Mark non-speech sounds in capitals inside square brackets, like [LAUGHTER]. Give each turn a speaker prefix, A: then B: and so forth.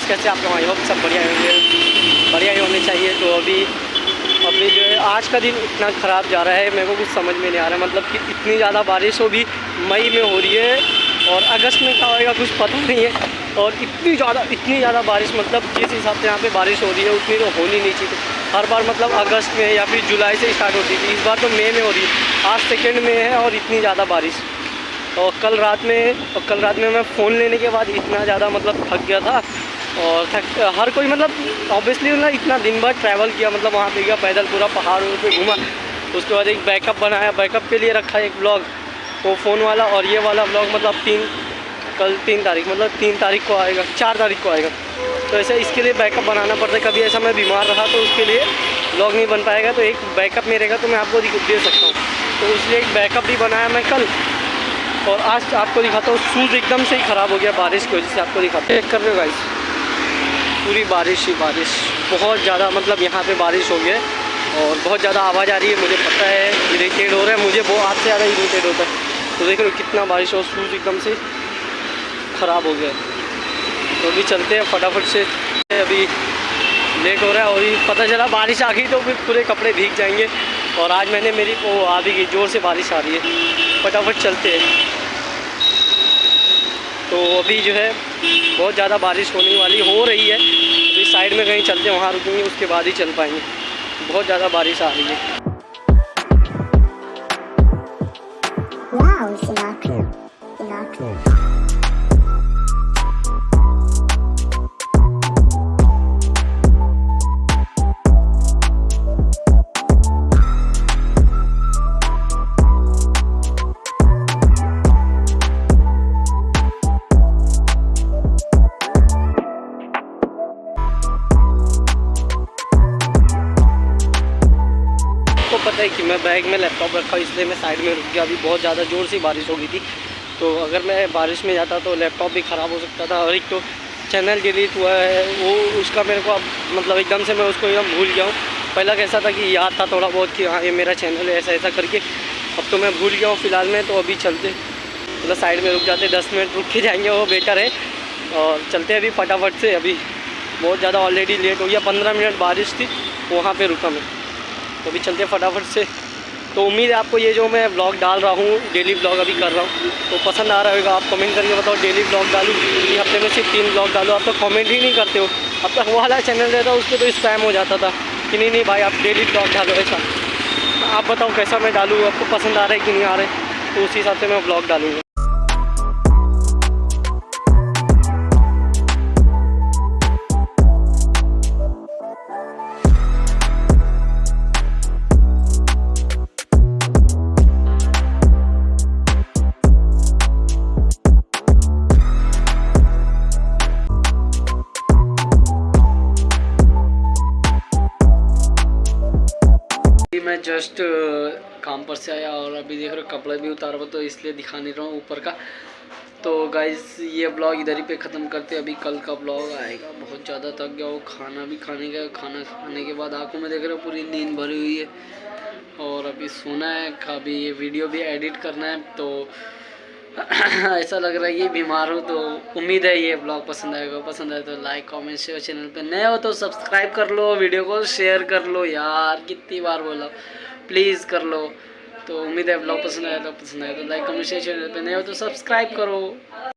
A: कैसे आप लोग आई होप सब बढ़िया होंगे बढ़िया ही होने चाहिए तो अभी अभी जो है आज का दिन इतना ख़राब जा रहा है मेरे को कुछ समझ में नहीं आ रहा मतलब कि इतनी ज़्यादा बारिश हो। भी मई में हो रही है और अगस्त में क्या होएगा कुछ पता नहीं है और इतनी ज़्यादा इतनी ज़्यादा बारिश मतलब जिस हिसाब से यहाँ पे बारिश हो रही है उतनी तो होनी नहीं चाहिए हर बार मतलब अगस्त में या फिर जुलाई से स्टार्ट होती थी इस बार तो मई में हो रही है आज सेकेंड में है और इतनी ज़्यादा बारिश। और कल रात में और कल रात में मैं फ़ोन लेने के बाद इतना ज़्यादा मतलब थक गया था। और हर कोई मतलब ऑब्वियसली ना इतना दिन भर ट्रैवल किया मतलब वहाँ पे गया पैदल पूरा पहाड़ पे घूमा, उसके बाद एक बैकअप बनाया बैकअप के लिए रखा एक ब्लॉग वो फ़ोन वाला और ये वाला ब्लॉग मतलब तीन, कल तीन तारीख मतलब तीन तारीख को आएगा, चार तारीख को आएगा। तो ऐसे इसके लिए बैकअप बनाना पड़ता है, कभी ऐसा मैं बीमार रहा तो उसके लिए ब्लॉग नहीं बन पाएगा तो एक बैकअप में रहेगा तो मैं आपको दे सकता हूँ। तो इसलिए एक बैकअप भी बनाया मैं कल, और आज आपको दिखाता हूँ शूज़ एकदम से ही ख़राब हो गया बारिश की वजह से, आपको दिखाते चेक कर रहे हो गाइस पूरी बारिश ही बारिश। बहुत ज़्यादा मतलब यहाँ पे बारिश हो गया और बहुत ज़्यादा आवाज़ आ रही है, मुझे पता है इरीटेड हो रहा है, मुझे वो आपसे ज़्यादा इरीटेड होता है। तो देख हो कितना बारिश हो शूज़ एकदम से ख़राब हो गया तो अभी चलते हैं फटाफट से, अभी लेट हो रहा है और पता चला बारिश आ गई तो फिर पूरे कपड़े भीग जाएँगे। और आज मैंने मेरी वो आ भी गई ज़ोर से बारिश आ रही है। फटाफट चलते हैं। तो अभी जो है बहुत ज़्यादा बारिश होने वाली हो रही है। इस साइड में कहीं चलते हैं, वहाँ रुकेंगे, उसके बाद ही चल पाएँगे। बहुत ज़्यादा बारिश आ रही है।
B: Wow.
A: आपको पता है कि मैं बैग में लैपटॉप रखा इसलिए मैं साइड में रुक गया। अभी बहुत ज़्यादा ज़ोर से बारिश हो गई थी। तो अगर मैं बारिश में जाता तो लैपटॉप भी ख़राब हो सकता था। और एक तो चैनल डिलीट हुआ है, वो उसका मेरे को अब मतलब एकदम से मैं उसको एकदम भूल गया हूँ। पहला कैसा था कि याद था थोड़ा बहुत कि हाँ ये मेरा चैनल है ऐसा ऐसा करके। अब तो मैं भूल गया हूँ फ़िलहाल में तो अभी चलते। मतलब साइड में रुक जाते, दस मिनट रुक के जाएँगे, वो बेटर है। और चलते अभी फटाफट से, अभी बहुत ज़्यादा ऑलरेडी लेट हो गया। पंद्रह मिनट बारिश थी, वहाँ पर रुका मैं। तो अभी चलते हैं फटाफट से। तो उम्मीद है आपको ये जो मैं ब्लॉग डाल रहा हूँ डेली ब्लॉग अभी कर रहा हूँ तो पसंद आ रहा होगा। आप कमेंट करके बताओ डेली ब्लॉग डालूँ कि हफ़्ते में सिर्फ़ तीन ब्लॉग डालो। आप तो कमेंट ही नहीं करते हो। अब तक वाला चैनल रहता उस पर तो स्पैम हो जाता था कि नहीं नहीं भाई, आप डेली ब्लॉग डालो ऐसा। आप बताओ कैसा मैं डालूँ, आपको पसंद आ रहा है कि नहीं आ रहा है तो उस हिसाब से मैं ब्लॉग डालूँगा। मैं जस्ट काम पर से आया और अभी देख रहे हो कपड़े भी उतार हुआ तो इसलिए दिखा नहीं रहा हूँ ऊपर का। तो गाइज़ ये ब्लॉग इधर ही पे ख़त्म करते अभी कल का ब्लॉग आएगा, बहुत ज़्यादा थक गया वो खाना भी खाने का, खाना खाने के बाद आँखों में देख रहे हो पूरी नींद भरी हुई है। और अभी सोना है, अभी ये वीडियो भी एडिट करना है तो [COUGHS] ऐसा लग रहा है ये बीमार हूँ तो उम्मीद है ये ब्लॉग पसंद आएगा। पसंद आए तो लाइक कमेंट शेयर चैनल पे नए हो तो सब्सक्राइब कर लो वीडियो को शेयर कर लो यार, कितनी बार बोला। प्लीज़ कर लो। तो उम्मीद है ब्लॉग पसंद आया तो पसंद आया तो लाइक कमेंट शेयर चैनल पे नए हो तो सब्सक्राइब करो।